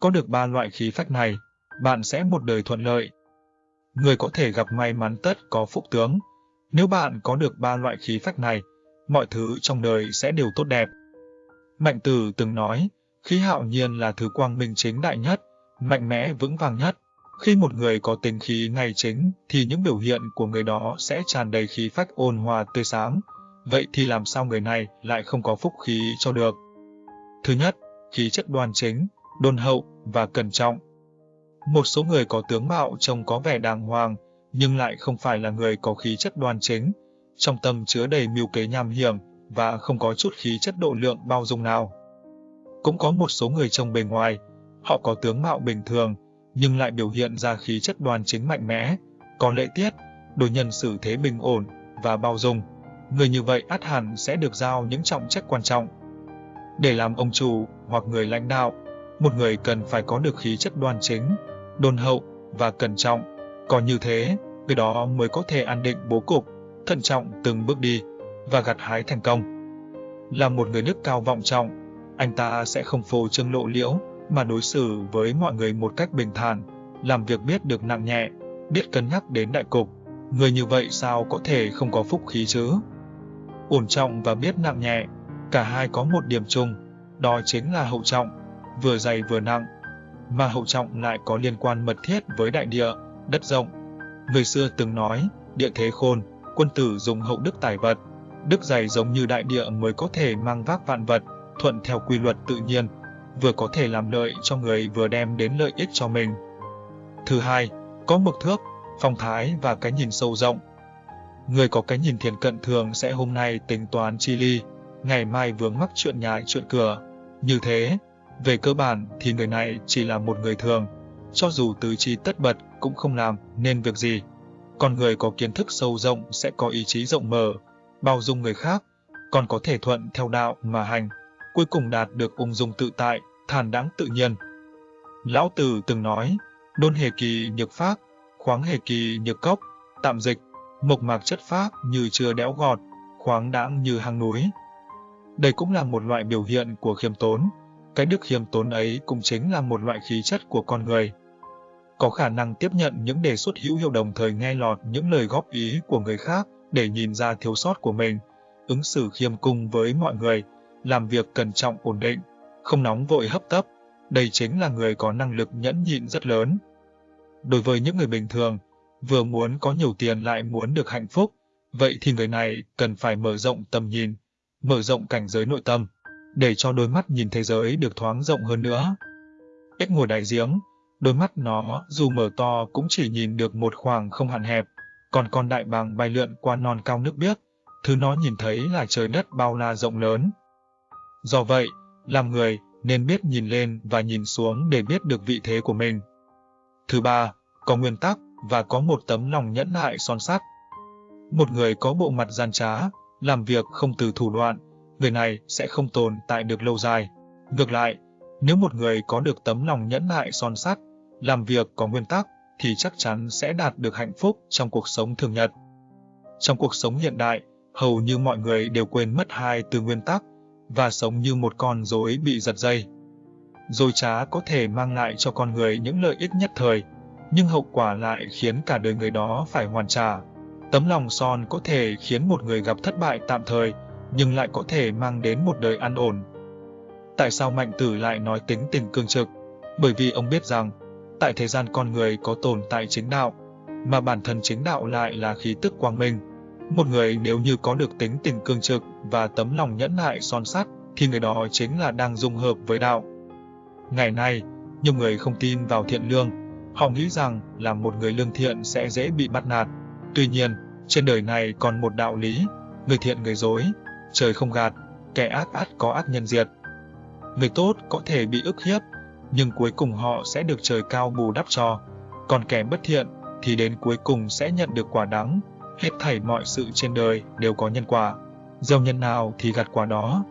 Có được ba loại khí phách này, bạn sẽ một đời thuận lợi. Người có thể gặp may mắn tất có phúc tướng. Nếu bạn có được ba loại khí phách này, mọi thứ trong đời sẽ đều tốt đẹp. Mạnh Tử từng nói, khí hạo nhiên là thứ quang minh chính đại nhất, mạnh mẽ vững vàng nhất. Khi một người có tính khí ngay chính, thì những biểu hiện của người đó sẽ tràn đầy khí phách ôn hòa tươi sáng. Vậy thì làm sao người này lại không có phúc khí cho được? Thứ nhất, khí chất đoan chính, đôn hậu và cẩn trọng. Một số người có tướng mạo trông có vẻ đàng hoàng, nhưng lại không phải là người có khí chất đoan chính, trong tâm chứa đầy mưu kế nham hiểm và không có chút khí chất độ lượng bao dung nào. Cũng có một số người trông bề ngoài, họ có tướng mạo bình thường, nhưng lại biểu hiện ra khí chất đoan chính mạnh mẽ, có lễ tiết, đối nhân xử thế bình ổn và bao dung. Người như vậy át hẳn sẽ được giao những trọng trách quan trọng. Để làm ông chủ hoặc người lãnh đạo, một người cần phải có được khí chất đoan chính, đôn hậu và cẩn trọng. Có như thế, người đó mới có thể an định bố cục, thận trọng từng bước đi và gặt hái thành công. Là một người đức cao vọng trọng, anh ta sẽ không phô trương lộ liễu mà đối xử với mọi người một cách bình thản, làm việc biết được nặng nhẹ, biết cân nhắc đến đại cục. Người như vậy sao có thể không có phúc khí chứ? Ổn trọng và biết nặng nhẹ, cả hai có một điểm chung, đó chính là hậu trọng, vừa dày vừa nặng, mà hậu trọng lại có liên quan mật thiết với đại địa, đất rộng. Người xưa từng nói, địa thế khôn, quân tử dùng hậu đức tài vật, đức dày giống như đại địa mới có thể mang vác vạn vật, thuận theo quy luật tự nhiên, vừa có thể làm lợi cho người vừa đem đến lợi ích cho mình. Thứ hai, có mực thước, phong thái và cái nhìn sâu rộng. Người có cái nhìn thiền cận thường sẽ hôm nay tính toán chi ly, ngày mai vướng mắc chuyện nhà chuyện cửa. Như thế, về cơ bản thì người này chỉ là một người thường, cho dù tứ chi tất bật cũng không làm nên việc gì. Còn người có kiến thức sâu rộng sẽ có ý chí rộng mở, bao dung người khác, còn có thể thuận theo đạo mà hành, cuối cùng đạt được ung dung tự tại, thản đáng tự nhiên. Lão Tử từng nói, đôn hề kỳ nhược pháp, khoáng hề kỳ nhược cốc, tạm dịch, mộc mạc chất pháp như chưa đẽo gọt, khoáng đãng như hang núi. Đây cũng là một loại biểu hiện của khiêm tốn, cái đức khiêm tốn ấy cũng chính là một loại khí chất của con người. Có khả năng tiếp nhận những đề xuất hữu hiệu đồng thời nghe lọt những lời góp ý của người khác để nhìn ra thiếu sót của mình, ứng xử khiêm cung với mọi người, làm việc cẩn trọng ổn định, không nóng vội hấp tấp, đây chính là người có năng lực nhẫn nhịn rất lớn. Đối với những người bình thường, vừa muốn có nhiều tiền lại muốn được hạnh phúc, vậy thì người này cần phải mở rộng tầm nhìn, mở rộng cảnh giới nội tâm, để cho đôi mắt nhìn thế giới được thoáng rộng hơn nữa. Ếch ngồi đại giếng, đôi mắt nó dù mở to cũng chỉ nhìn được một khoảng không hạn hẹp, còn con đại bàng bay lượn qua non cao nước biếc, thứ nó nhìn thấy là trời đất bao la rộng lớn. Do vậy, làm người nên biết nhìn lên và nhìn xuống để biết được vị thế của mình. Thứ ba, có nguyên tắc và có một tấm lòng nhẫn nại son sắt. Một người có bộ mặt gian trá, làm việc không từ thủ đoạn, người này sẽ không tồn tại được lâu dài. Ngược lại, nếu một người có được tấm lòng nhẫn nại son sắt, làm việc có nguyên tắc, thì chắc chắn sẽ đạt được hạnh phúc trong cuộc sống thường nhật. Trong cuộc sống hiện đại, hầu như mọi người đều quên mất hai từ nguyên tắc và sống như một con rối bị giật dây. Dối trá có thể mang lại cho con người những lợi ích nhất thời, nhưng hậu quả lại khiến cả đời người đó phải hoàn trả. Tấm lòng son có thể khiến một người gặp thất bại tạm thời, nhưng lại có thể mang đến một đời an ổn. Tại sao Mạnh Tử lại nói tính tình cương trực? Bởi vì ông biết rằng, tại thế gian con người có tồn tại chính đạo, mà bản thân chính đạo lại là khí tức quang minh. Một người nếu như có được tính tình cương trực và tấm lòng nhẫn nại son sắt, thì người đó chính là đang dung hợp với đạo. Ngày nay, nhiều người không tin vào thiện lương, họ nghĩ rằng là một người lương thiện sẽ dễ bị bắt nạt. Tuy nhiên, trên đời này còn một đạo lý, người thiện người dối, trời không gạt, kẻ ác ác có ác nhân diệt. Người tốt có thể bị ức hiếp, nhưng cuối cùng họ sẽ được trời cao bù đắp cho, còn kẻ bất thiện thì đến cuối cùng sẽ nhận được quả đắng. Hết thảy mọi sự trên đời đều có nhân quả, gieo nhân nào thì gặt quả đó.